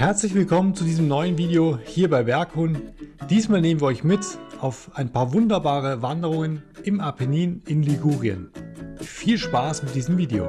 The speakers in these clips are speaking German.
Herzlich willkommen zu diesem neuen Video hier bei Berghund. Diesmal nehmen wir euch mit auf ein paar wunderbare Wanderungen im Apennin in Ligurien. Viel Spaß mit diesem Video!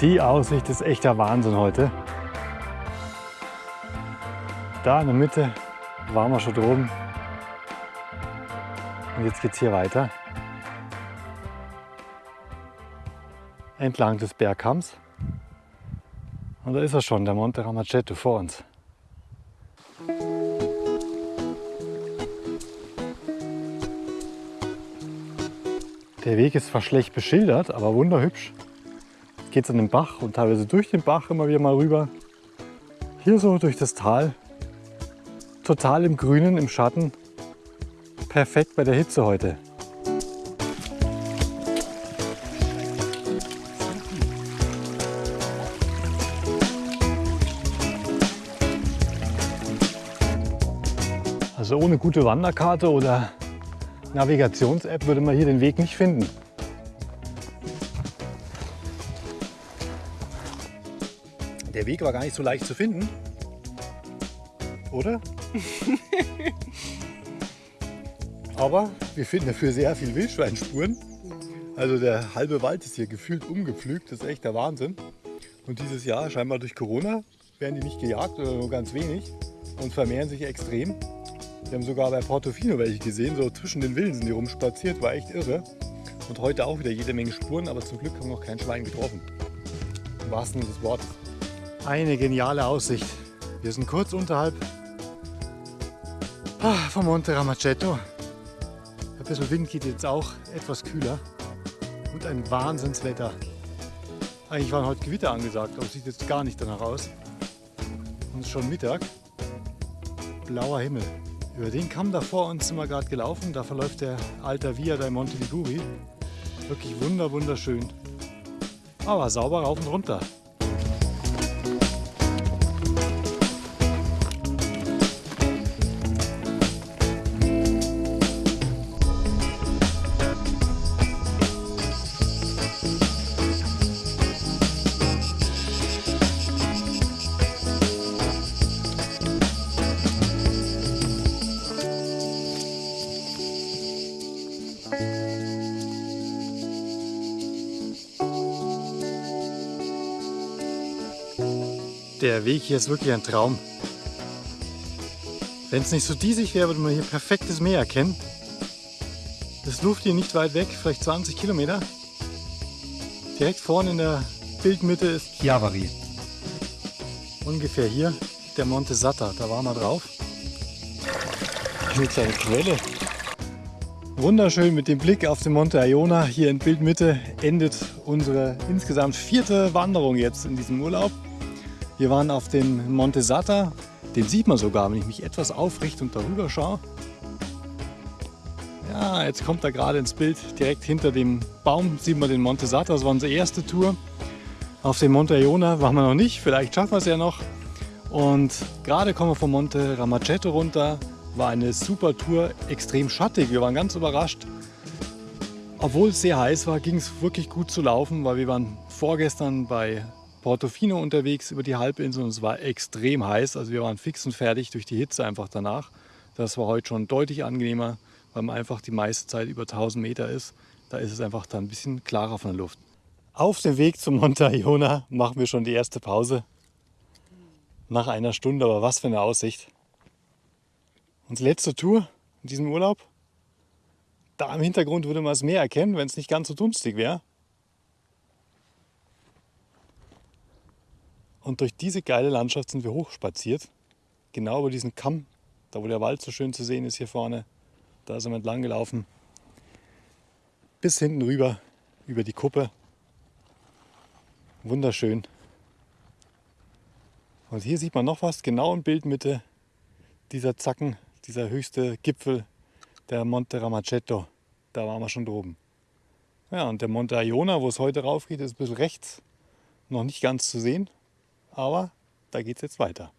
Die Aussicht ist echter Wahnsinn heute. Da in der Mitte waren wir schon droben. Und jetzt geht es hier weiter. Entlang des Bergkamms. Und da ist er schon, der Monte Ramacetto vor uns. Der Weg ist zwar schlecht beschildert, aber wunderhübsch geht es an den Bach und teilweise durch den Bach immer wieder mal rüber. Hier so durch das Tal, total im Grünen, im Schatten. perfekt bei der Hitze heute. Also ohne gute Wanderkarte oder Navigations-App würde man hier den Weg nicht finden. Der Weg war gar nicht so leicht zu finden, oder? Aber wir finden dafür sehr viel Wildschweinspuren. Also der halbe Wald ist hier gefühlt umgepflügt, das ist echt der Wahnsinn. Und dieses Jahr, scheinbar durch Corona, werden die nicht gejagt oder nur ganz wenig und vermehren sich extrem. Wir haben sogar bei Portofino welche gesehen, so zwischen den Villen sind die rumspaziert, war echt irre. Und heute auch wieder jede Menge Spuren, aber zum Glück haben wir noch kein Schwein getroffen. Im wahrsten Sinne des Wortes. Eine geniale Aussicht. Wir sind kurz unterhalb ah, vom Monte Ramacetto. Ein bisschen Wind geht jetzt auch, etwas kühler und ein Wahnsinnswetter. Eigentlich waren heute Gewitter angesagt, aber sieht jetzt gar nicht danach aus. Und es ist schon Mittag. Blauer Himmel. Über den Kamm da vor uns sind wir gerade gelaufen. Da verläuft der Alta Via dei Monte Liguri. Wirklich wunder, wunderschön. Aber sauber rauf und runter. Der Weg hier ist wirklich ein Traum. Wenn es nicht so diesig wäre, würde man hier perfektes Meer erkennen. Das Luft hier nicht weit weg, vielleicht 20 Kilometer. Direkt vorne in der Bildmitte ist Chiavari. Ungefähr hier der Monte Sata, da waren wir drauf. Eine Quelle. Wunderschön mit dem Blick auf den Monte Iona. Hier in Bildmitte endet unsere insgesamt vierte Wanderung jetzt in diesem Urlaub. Wir waren auf dem Monte Sata. Den sieht man sogar, wenn ich mich etwas aufrichte und darüber schaue. Ja, jetzt kommt er gerade ins Bild. Direkt hinter dem Baum sieht man den Monte Sata. Das war unsere erste Tour. Auf dem Monte Iona waren wir noch nicht. Vielleicht schaffen wir es ja noch. Und gerade kommen wir vom Monte Ramacetto runter. War eine super Tour, extrem schattig. Wir waren ganz überrascht. Obwohl es sehr heiß war, ging es wirklich gut zu laufen, weil wir waren vorgestern bei Portofino unterwegs über die Halbinsel und es war extrem heiß. Also wir waren fix und fertig durch die Hitze einfach danach. Das war heute schon deutlich angenehmer, weil man einfach die meiste Zeit über 1000 Meter ist. Da ist es einfach dann ein bisschen klarer von der Luft. Auf dem Weg zum Monte Iona machen wir schon die erste Pause. Nach einer Stunde, aber was für eine Aussicht. Unsere letzte Tour in diesem Urlaub. Da im Hintergrund würde man das Meer erkennen, wenn es nicht ganz so dunstig wäre. Und durch diese geile Landschaft sind wir hochspaziert. Genau über diesen Kamm, da wo der Wald so schön zu sehen ist hier vorne. Da sind wir entlang gelaufen. Bis hinten rüber, über die Kuppe. Wunderschön. Und hier sieht man noch was, genau in Bildmitte. Dieser Zacken, dieser höchste Gipfel, der Monte Ramacetto. Da waren wir schon droben. Ja, und der Monte Iona, wo es heute rauf geht, ist ein bisschen rechts. Noch nicht ganz zu sehen aber da geht es jetzt weiter.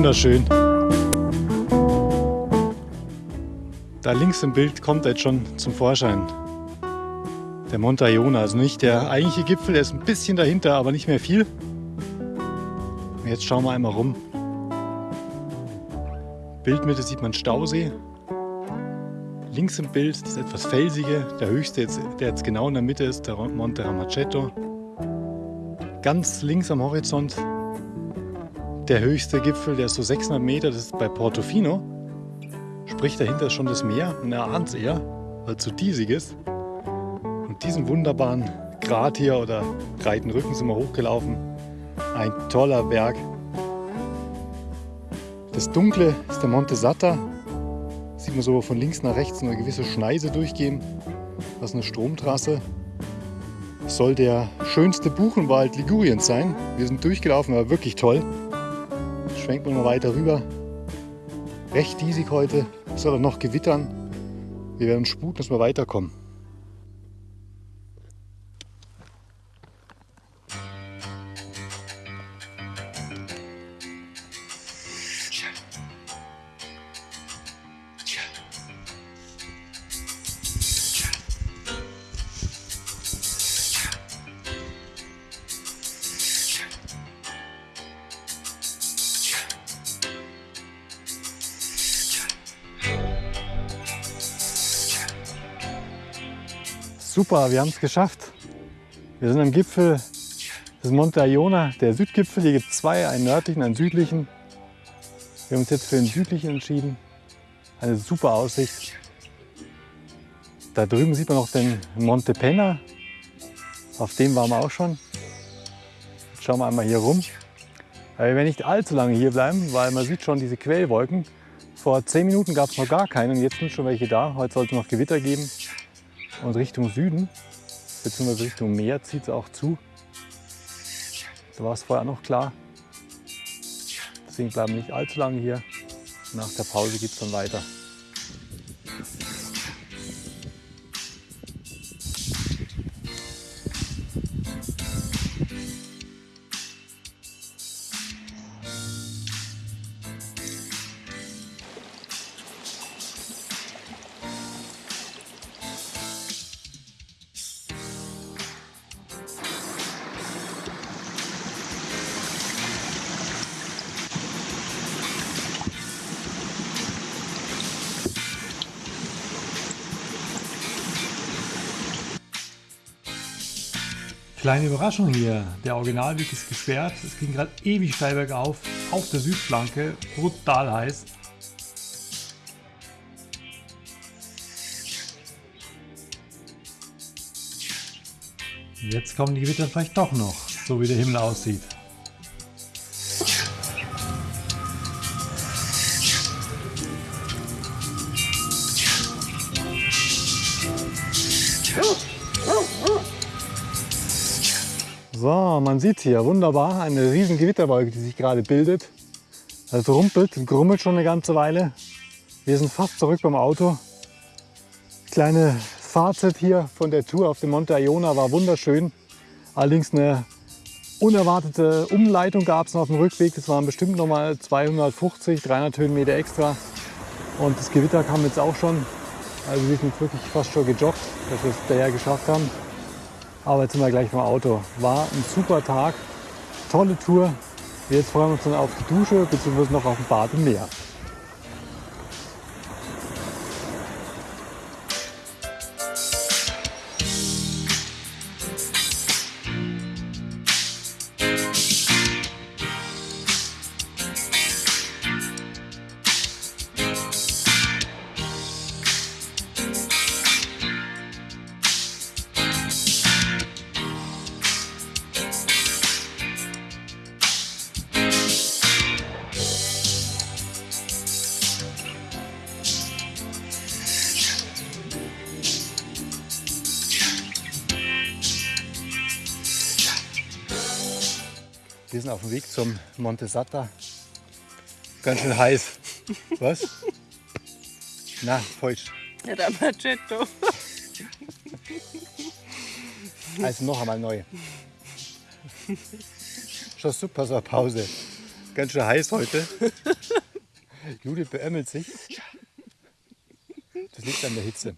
wunderschön. Da links im Bild kommt er jetzt schon zum Vorschein. Der Monte Iona, also nicht der eigentliche Gipfel, der ist ein bisschen dahinter, aber nicht mehr viel. Jetzt schauen wir einmal rum. Bildmitte sieht man Stausee. Links im Bild das etwas felsige, der höchste, jetzt, der jetzt genau in der Mitte ist, der Monte Ramacetto. Ganz links am Horizont der höchste Gipfel, der ist so 600 Meter, das ist bei Portofino. Sprich, dahinter ist schon das Meer und er ahnt es eher, weil es so diesig ist. Und diesen wunderbaren Grat hier oder breiten Rücken sind wir hochgelaufen. Ein toller Berg. Das Dunkle ist der Monte Sata. Sieht man so von links nach rechts eine gewisse Schneise durchgehen. Das ist eine Stromtrasse. Soll der schönste Buchenwald Liguriens sein. Wir sind durchgelaufen, aber wirklich toll. Schwenken wir mal weiter rüber. Recht diesig heute. Es soll noch gewittern. Wir werden sputen, dass wir weiterkommen. Super, wir haben es geschafft. Wir sind am Gipfel des Monte Iona, der Südgipfel. Hier gibt es zwei, einen nördlichen, einen südlichen. Wir haben uns jetzt für den südlichen entschieden. Eine super Aussicht. Da drüben sieht man noch den Monte Penna. Auf dem waren wir auch schon. Jetzt schauen wir einmal hier rum. Aber wir werden nicht allzu lange hier bleiben, weil man sieht schon diese Quellwolken. Vor zehn Minuten gab es noch gar keine und jetzt sind schon welche da. Heute sollte es noch Gewitter geben. Und Richtung Süden, beziehungsweise Richtung Meer, zieht es auch zu. Da war es vorher noch klar. Deswegen bleiben wir nicht allzu lange hier. Nach der Pause geht es dann weiter. Kleine Überraschung hier, der Originalweg ist gesperrt. Es ging gerade ewig steil bergauf, auf der Südflanke, brutal heiß. Jetzt kommen die Gewitter vielleicht doch noch, so wie der Himmel aussieht. So, man sieht hier wunderbar eine riesen Gewitterwolke, die sich gerade bildet. Es rumpelt und grummelt schon eine ganze Weile. Wir sind fast zurück beim Auto. Kleine Fazit hier von der Tour auf dem Monte Iona war wunderschön. Allerdings eine unerwartete Umleitung gab es noch auf dem Rückweg. Das waren bestimmt noch mal 250, 300 Höhenmeter extra. Und das Gewitter kam jetzt auch schon. Also wir sind wirklich fast schon gejoggt, dass wir es daher geschafft haben. Aber jetzt sind wir gleich beim Auto. War ein super Tag, tolle Tour. Jetzt freuen wir uns dann auf die Dusche bzw. noch auf ein Bad im Meer. Sind auf dem Weg zum Monte Sata. Ganz schön heiß. Was? Na, falsch. Ja, der Macetto. Also noch einmal neu. Schon super, so eine Pause. Ganz schön heiß heute. Judith beömmelt sich. Das liegt an der Hitze.